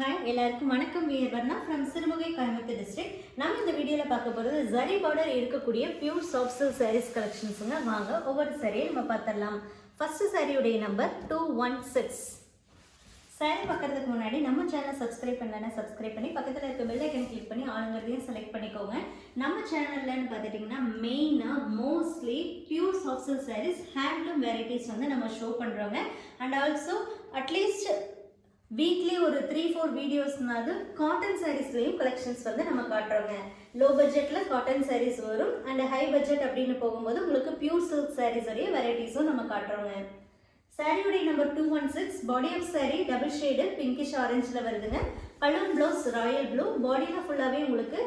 Hi எல்லாருக்கும் வணக்கம். We're from Sirumugai Coimbatore district நம்ம இந்த வீடியோவில் பார்க்க போகிறது ஜரி பார்டர் இருக்கக்கூடிய பியூர் சாஃப்ட் சில்க் சாரீஸ் கலெக்ஷன்ஸுங்க வாங்க ஒவ்வொரு சாரியை நம்ம பார்த்துடலாம். ஃபர்ஸ்ட் சாரியுடைய number two one six saree பார்க்கறதுக்கு முன்னாடி நம்ம சேனலை சப்ஸ்கிரைப் பண்ணலன்னா சப்ஸ்கிரைப் பண்ணி பக்கத்தில் இருக்க பெல் ஐக்கன் கிளிக் பண்ணி ஆளுங்கிறதையும் செலக்ட் பண்ணிக்கோங்க. நம்ம சேனல்லன்னு பார்த்துட்டிங்கன்னா மெயினாக mostly pure soft silk sarees handloom varieties வந்து நம்ம ஷோ பண்ணுறோங்க and also at least weekly ஒரு த்ரீ ஃபோர் வீடியோஸ்னாவது காட்டன் சாரீஸ்லையும் கலெக்ஷன்ஸ் வந்து நம்ம காட்டுறோங்க. லோ பட்ஜெட்டில் காட்டன் சாரீஸ் வரும். அண்ட் ஹை பட்ஜெட் அப்படின்னு போகும்போது உங்களுக்கு பியூர் சில்க் சாரீஸோடைய வெரைட்டிஸும் நம்ம காட்டுறோங்க. சாரியுடைய number two one six body of saree double shade pinkish ஆரஞ்சில் வருதுங்க. பலூன் ப்ளவுஸ் ராயல் ப்ளூ பாடியில் ஃபுல்லாகவே உங்களுக்கு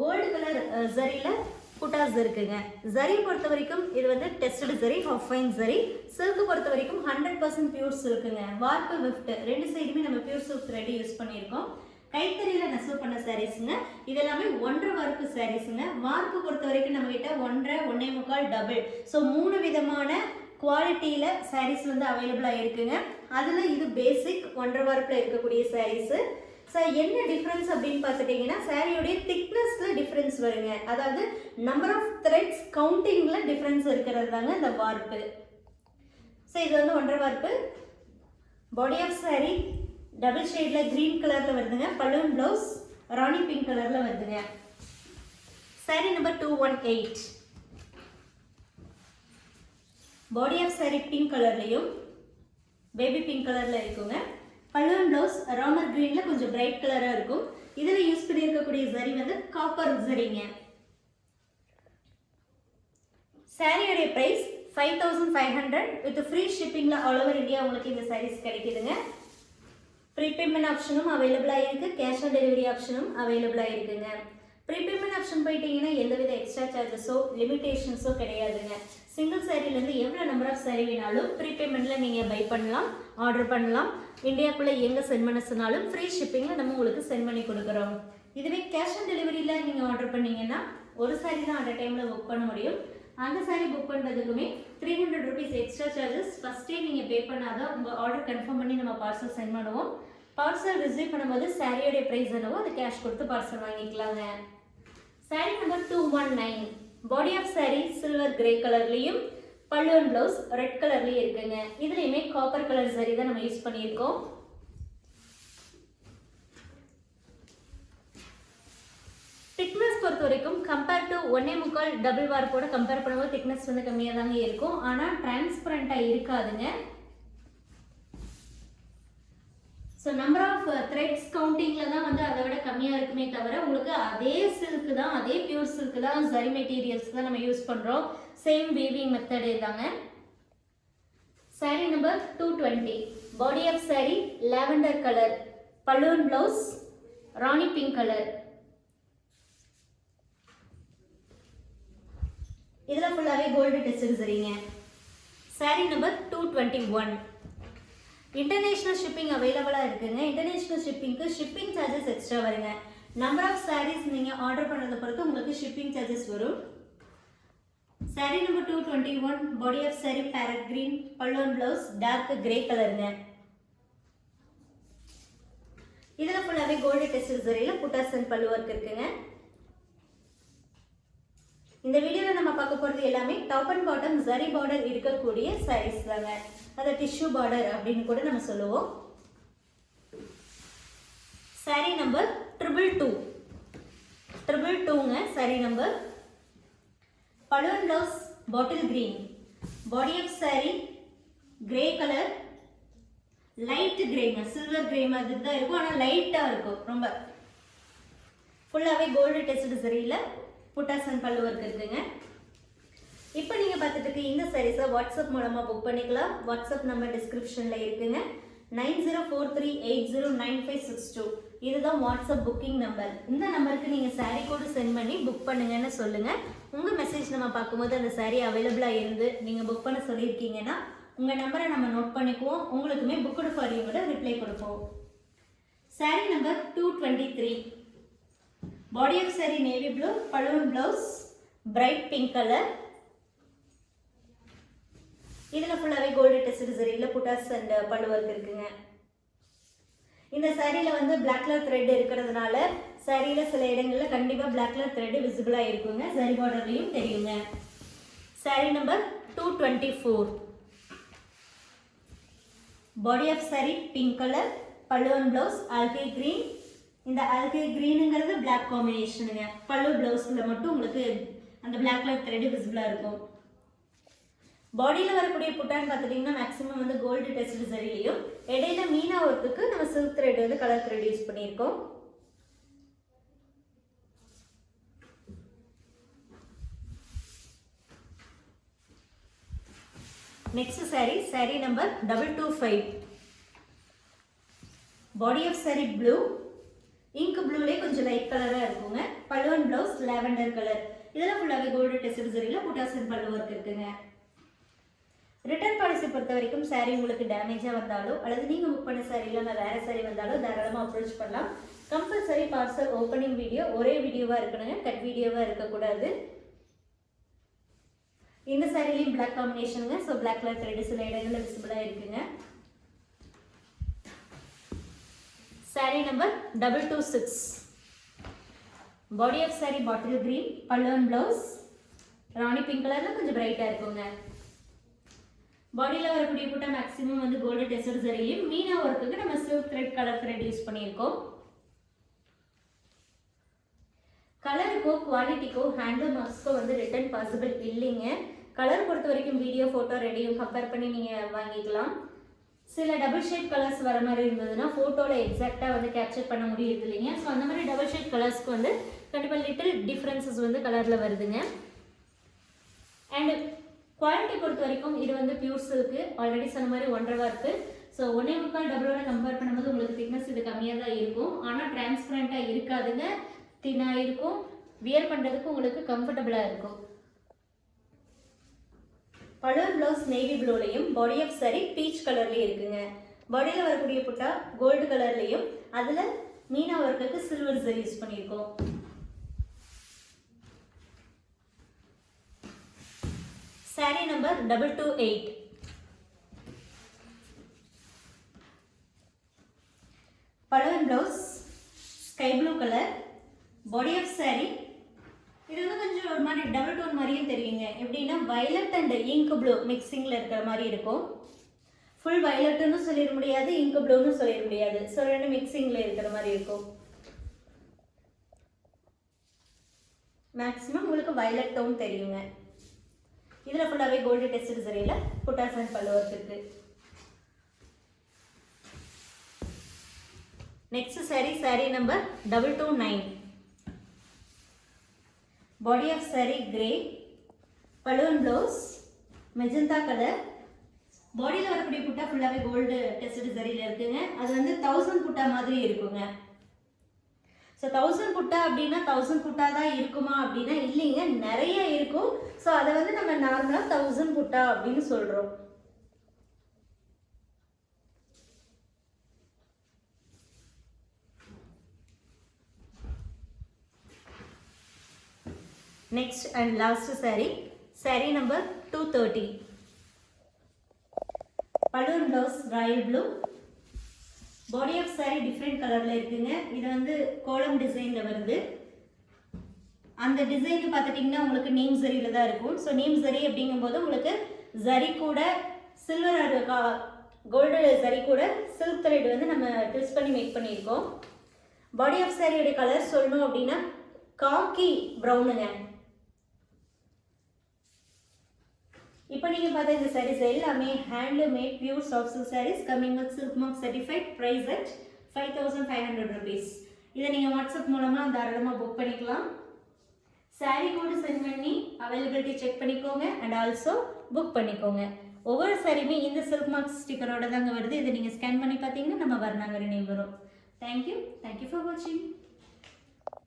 கோல்டு கலர் ஜரியில் புட்டாஸ் இருக்குங்க. ஜரி பொறுத்த வரைக்கும் இது வந்து tested zari of fine zari silk பொறுத்த வரைக்கும் ஹண்ட்ரட் பர்சன்ட் பியூர் சில்க்குங்க வார்ப்பு விஃப்ட் ரெண்டு சைடுமே நம்ம பியூர் சில்க் த்ரெட் யூஸ் பண்ணியிருக்கோம். கைத்தறியில் நெசவு பண்ண சாரீஸுங்க இது எல்லாமே ஒன்றரை வார்ப்பு சாரீஸுங்க வார்ப்பு பொறுத்த வரைக்கும் நம்ம கிட்ட ஒன்றரை ஒன்னே முக்கால் டபுள் ஸோ மூணு விதமான குவாலிட்டியில் சாரீஸ் வந்து அவைலபிளாக இருக்குங்க. அதில் இது பேசிக் ஒன்றரை வார்ப்பில் இருக்கக்கூடிய சாரீஸு ஸோ என்ன டிஃப்ரென்ஸ் அப்படின்னு பார்த்துட்டிங்கன்னா சாரியோடைய திக்னஸில் டிஃப்ரென்ஸ் வருங்க. அதாவது நம்பர் ஆஃப் த்ரெட்ஸ் கவுண்டிங்கில் டிஃப்ரென்ஸ் இருக்கிறது தாங்க இந்த வார்ப்பு ஸோ இது வந்து ஒன்றரை warp body of saree double ஷேடில் க்ரீன் கலரில் வருதுங்க. பலூன் ப்ளவுஸ் ராணி பிங்க் கலரில் வருதுங்க. Saree number two one eight body of saree pink கலர்லேயும் பேபி பிங்க் கலரில் இருக்குங்க. பல்லுவன் ப்ளவுஸ் ராமர் க்ரீனில் கொஞ்சம் பிரைட் கலராக இருக்கும். இதில் யூஸ் பண்ணியிருக்கக்கூடிய ஜரி வந்து காப்பர் ஜரிங்க சாரியோடைய price five thousand five hundred with free ஷிப்பிங்கில் all over India உங்களுக்கு இந்த சாரீஸ் கிடைக்குதுங்க. ப்ரீபேமெண்ட் ஆப்ஷனும் அவைலபிளாக இருக்குது கேஷ் ஆன் டெலிவரி ஆப்ஷனும் அவைலபிளாக இருக்குங்க. ப்ரீபேமெண்ட் ஆப்ஷன் போயிட்டீங்கன்னா எந்தவித எக்ஸ்ட்ரா சார்ஜஸோ லிமிடேஷன்ஸோ கிடையாதுங்க. சிங்கிள் சாரிலேருந்து எவ்வளோ நம்பர் ஆஃப் சாரி வேணாலும் ப்ரீபேமெண்ட்டில் நீங்கள் பை பண்ணலாம் ஆர்டர் பண்ணலாம். இந்தியாக்குள்ளே எங்கே சென்ட் பண்ண சொன்னாலும் ஃப்ரீ ஷிப்பிங்கில் நம்ம உங்களுக்கு சென்ட் பண்ணி கொடுக்குறோம். இதுவே கேஷ் ஆன் டெலிவரியில் நீங்கள் ஆர்டர் பண்ணிங்கன்னா ஒரு சாரி தான் அந்த டைமில் புக் பண்ண முடியும். அந்த sorry book பண்ணுறதுக்குமே three hundred rupees extra charges ஃபஸ்ட்டே நீங்கள் பே பண்ணாதான் உங்கள் ஆர்டர் கன்ஃபார்ம் பண்ணி நம்ம பார்சல் சென்ட் பண்ணுவோம். பார்சல் ரிசீவ் பண்ணும்போது சாரியோடைய ப்ரைஸ் என்னவோ அது கேஷ் கொடுத்து பார்சல் வாங்கிக்கலாங்க. Saree number two one nine body of saree silver grey கலர்லேயும் பல்லுவன் ப்ளவுஸ் ரெட் கலர்லேயும் இருக்குங்க. இதுலேயுமே காப்பர் கலர் சாரி தான் நம்ம யூஸ் பண்ணியிருக்கோம். திக்னஸ் பொறுத்த வரைக்கும் கம்பேர் டு ஒன்னே முக்கால் டபுள் வார்ப்போட கம்பேர் பண்ணும்போது திக்னஸ் வந்து கம்மியாக தாங்க இருக்கும் ஆனால் டிரான்ஸ்பரண்ட்டாக இருக்காதுங்க. ஸோ நம்பர் ஆஃப் த்ரெட்ஸ் கவுண்டிங்கில் தான் வந்து அதை விட கம்மியாக இருக்குமே தவிர உங்களுக்கு அதே சில்க்கு தான் அதே பியூர் சில்க்கு தான் சரி மெட்டீரியல்ஸ் தான் நம்ம யூஸ் பண்ணுறோம் சேம் வீவிங் மெத்தடு தாங்க. Sari number two twenty body of sari lavender colour balloon blouse rani pink colour இதில் ஃபுல்லாகவே கோல்டு டெஸ்ட் சரிங்க sari number two twenty one international shipping அவைலபிளாக இருக்குங்க. இன்டர்நேஷ்னல் ஷிப்பிங்க்கு ஷிப்பிங் சார்ஜஸ் எக்ஸ்ட்ரா வருங்க. நம்பர் ஆஃப் சாரீஸ் நீங்கள் order பண்ணுறதை பொறுத்து உங்களுக்கு ஷிப்பிங் சார்ஜஸ் வரும். Sari number two twenty one body of sari parrot green பல்லுவன் ப்ளவுஸ் டார்க் கிரே கலருங்க இதில் ஃபுல்லாகவே gold test சரியில் buttas and pallu work இருக்குங்க. இந்த வீடியோவில் நம்ம பார்க்க போகிறது எல்லாமே top and bottom zari border இருக்கக்கூடிய சாரீஸ் தாங்க. அதை டிஷ்யூ பார்டர் அப்படின்னு கூட நம்ம சொல்லுவோம். Saree number triple two triple டூங்க sorry number balloon blouse bottle green body of saree grey colour light கிரேங்க silver grey மாதிரி தான் இருக்கும். ஆனால் லைட்டாக இருக்கும் ரொம்ப. ஃபுல்லாகவே கோல்டு டெஸ்ட் சரியில் புட்டாசன் பல்லு ஒர்க் இருக்குங்க இப்போ நீங்கள் பார்த்துட்டு இருக்க இந்த சாரீஸை வாட்ஸ்அப் மூலமாக புக் பண்ணிக்கலாம். வாட்ஸ்அப் நம்பர் டிஸ்கிரிப்ஷனில் இருக்குங்க. Nine zero four three eight zero nine five six two. இதுதான் வாட்ஸ்அப் புக்கிங் நம்பர் இந்த நம்பருக்கு நீங்கள் சாரீ கோடு சென்ட் பண்ணி புக் பண்ணுங்கன்னு சொல்லுங்கள் உங்கள் மெசேஜ் நம்ம பார்க்கும்போது அந்த சாரீ அவைலபிளாக இருந்து நீங்கள் புக் பண்ண சொல்லியிருக்கீங்கன்னா உங்கள் நம்பரை நம்ம நோட் பண்ணிக்குவோம். உங்களுக்குமே புக்குடு ஃபாரியோட ரிப்ளை கொடுப்போம். Saree number two twenty three Body of saree navy blue balloon blouse bright pink colour இதில் ஃபுல்லாகவே gold test சரியில் buttas and pallu work இருக்குங்க. இந்த சாரியில் வந்து பிளாக் கலர் த்ரெட் இருக்கிறதுனால சாரியில் சில இடங்களில் கண்டிப்பாக பிளாக் கலர் த்ரெட் விசிபிளாக இருக்குங்க. சரி பார்டர்லையும் தெரியுங்க. Saree number two twenty four body of saree pink colour பல்லுவன் ப்ளவுஸ் ஆல்கே க்ரீன் இந்த ஆல்கே க்ரீனுங்கிறது பிளாக் காம்பினேஷனுங்க பல்லு ப்ளவுஸில் மட்டும் உங்களுக்கு அந்த பிளாக் கலர் த்ரெடி விசிபிளாக இருக்கும். பாடியில் வரக்கூடிய புட்டான்னு பார்த்துட்டிங்கன்னா மேக்ஸிமம் வந்து கோல்டு டெஸ்ட் சரியிலையும் இடையில மீனா ஒர்க்குக்கு நம்ம சில்க் த்ரெட் வந்து கலர் த்ரெட் யூஸ் பண்ணியிருக்கோம். Next saree saree number double two five body of saree blue ink ப்ளூலேயே கொஞ்சம் லைட் கலராக இருக்குங்க. பல்லுவன் ப்ளவுஸ் லாவெண்டர் கலர் இதெல்லாம் ஃபுல்லாகவே கோல்டு டெஸ்ட் சரியில் புட்டாசன் பல்லு ஒர்க் இருக்குங்க. ரிட்டர்ன் பாலிசி பொறுத்த வரைக்கும் சாரீ உங்களுக்கு டேமேஜாக வந்தாலோ அல்லது நீங்கள் புக் பண்ண saree இல்லாமல் வேறு saree வந்தாலோ தாராளமாக அப்ரோச் பண்ணலாம். கம்பல்சரி பார்சல் ஓப்பனிங் வீடியோ ஒரே வீடியோவாக இருக்கணுங்க. கட் வீடியோவாக இருக்கக்கூடாது இந்த சாரிலையும் பிளாக் காம்பினேஷனுங்க ஸோ பிளாக் கலர் த்ரெட் சில இடங்களில் விசிபிளாக இருக்குங்க. Saree number double two six body of saree bottle green பல்லுவன் ப்ளவுஸ் ராணி பிங்க் கலரில் கொஞ்சம் பிரைட்டாக இருக்குங்க. பாடியில் வரக்கூடிய புட்டா மேக்ஸிமம் வந்து கோல்டு டெசர் சரியும் மீனா ஒர்க்குக்கு நம்ம silk thread colour thread use பண்ணியிருக்கோம். கலருக்கோ குவாலிட்டிக்கோ ஹேண்டில் மார்க்ஸ்க்கோ வந்து ரிட்டர்ன் பாசிபிள் இல்லைங்க. கலர் பொறுத்த வரைக்கும் வீடியோ ஃபோட்டோ ரெடியும் கம்பேர் பண்ணி நீங்கள் வாங்கிக்கலாம். சில டபுள் ஷேட் கலர்ஸ் வர மாதிரி இருந்ததுன்னா ஃபோட்டோவில் எக்ஸாக்டாக வந்து கேப்சர் பண்ண முடியுது இல்லைங்க. ஸோ அந்த மாதிரி டபுள் ஷேட் கலர்ஸ்க்கு வந்து கண்டிப்பாக லிட்டில் டிஃப்ரென்சஸ் வந்து கலரில் வருதுங்க. அண்டு குவாலிட்டி பொறுத்த வரைக்கும் இது வந்து பியூர் சில்க்கு ஆல்ரெடி சொன்ன மாதிரி ஒன்றரை இருக்குது ஸோ ஒன்றே முக்கால் டபுளோட கம்பேர் பண்ணும்போது உங்களுக்கு திக்னஸ் இது கம்மியாக தான் இருக்கும். ஆனால் டிரான்ஸ்பரண்ட்டாக இருக்காதுங்க. தின்னாக இருக்கும். வியர் பண்ணுறதுக்கு உங்களுக்கு கம்ஃபர்டபுளாக இருக்கும். பலர் ப்ளவுஸ் நேவி ப்ளூலையும் பாடி ஆஃப் சரி பீச் கலர்லேயும் இருக்குங்க. பாடியில் வரக்கூடிய புட்டா கோல்டு கலர்லேயும் அதில் மீனா ஒர்க்குக்கு சில்வர் சரி யூஸ் பண்ணியிருக்கோம். Sari number double two eight Palavan blouse sky blue colour body of sari ஒரு மாதிரி டபுள் டோன் மாதிரியும் தெரியுங்க. எப்படின்னா வயலட் அண்ட் இங்க் ப்ளூ மிக்சிங்கில் இருக்கிற மாதிரி இருக்கும். ஃபுல் வயலட்டுன்னு சொல்லிட முடியாது இங்க் ப்ளூன்னு சொல்லிட முடியாது. ஸோ ரெண்டு மிக்சிங்கில் இருக்கிற மாதிரி இருக்கும். மேக்ஸிமம் உங்களுக்கு வயலட் டோன் தெரியுங்க. இதில் ஃபுல்லாகவே கோல்டு டெஸ்ட் சரியில் புட்டாசன் பல்லு ஒர்க் இருக்குது next saree saree number double two nine body of saree grey balloon blouse magenta colour பாடியில் வரக்கூடிய புட்டா ஃபுல்லாகவே கோல்டு டெஸ்ட் சரியில் இருக்குங்க. அது வந்து தௌசண்ட் புட்டா மாதிரி இருக்குங்க. ஸோ தௌசண்ட் புட்டா அப்படின்னா தௌசண்ட் புட்டா தான் இருக்குமா அப்படின்னா இல்லைங்க. நிறைய இருக்கும். ஸோ அதை வந்து நம்ம நார்மலாக தௌசண்ட் புட்டா அப்படின்னு சொல்கிறோம் next and last last saree, saree number 230. Balloon blouse royal blue body of saree different கலரில் இருக்குங்க. இது வந்து கோலம் டிசைனில் வருது. அந்த டிசைன் பார்த்துட்டிங்கன்னா உங்களுக்கு நேம் சரியில் தான் இருக்கும். ஸோ நேம் சரி அப்படிங்கும்போது உங்களுக்கு ஜரி கூட சில்வர் கோல்டு ஜரி கூட சில்க் த்ரெட் வந்து நம்ம ட்விஸ்ட் பண்ணி மேக் பண்ணியிருக்கோம். பாடி ஆஃப் சாரியோடைய கலர் சொல்லணும் அப்படின்னா காக்கி ப்ரௌனுங்க இப்போ நீங்கள் பார்த்த இந்த சாரீஸ் எல்லாமே handloomed pure soft silk sarees coming with silk mark certified price at five thousand five hundred rupees இதை நீங்கள் வாட்ஸ்அப் மூலமாக தாராளமாக புக் பண்ணிக்கலாம். சாரீ கோடு சென்ட் பண்ணி அவைலபிலிட்டி செக் பண்ணிக்கோங்க அண்ட் ஆல்சோ புக் பண்ணிக்கோங்க. ஒவ்வொரு சாரியுமே இந்த சில்க் மார்க் ஸ்டிக்கரோட தாங்க வருது. இதை நீங்கள் ஸ்கேன் பண்ணி பார்த்தீங்கன்னா நம்ம வரணாங்கிற நேம் வரும் thank you thank you for வாட்சிங்